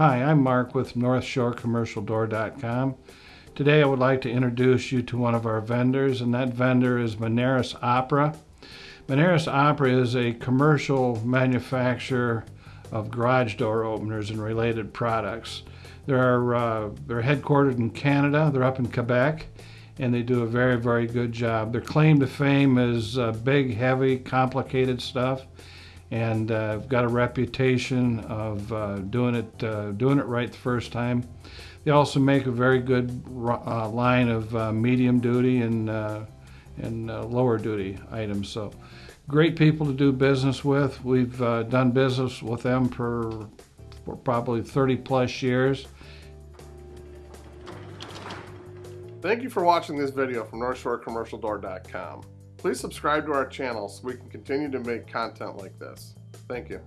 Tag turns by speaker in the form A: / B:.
A: Hi, I'm Mark with NorthshoreCommercialDoor.com. Today I would like to introduce you to one of our vendors, and that vendor is Manaras Opera. Manaras Opera is a commercial manufacturer of garage door openers and related products. They're, uh, they're headquartered in Canada, they're up in Quebec, and they do a very, very good job. Their claim to fame is uh, big, heavy, complicated stuff and uh, got a reputation of uh, doing it uh, doing it right the first time. They also make a very good uh, line of uh, medium duty and uh, and lower duty items. So great people to do business with. We've done business with them for, for probably 30 plus years.
B: Thank you for watching this video from NorthshoreCommercialDoor.com. Please subscribe to our channel so we can continue to make content like this. Thank you.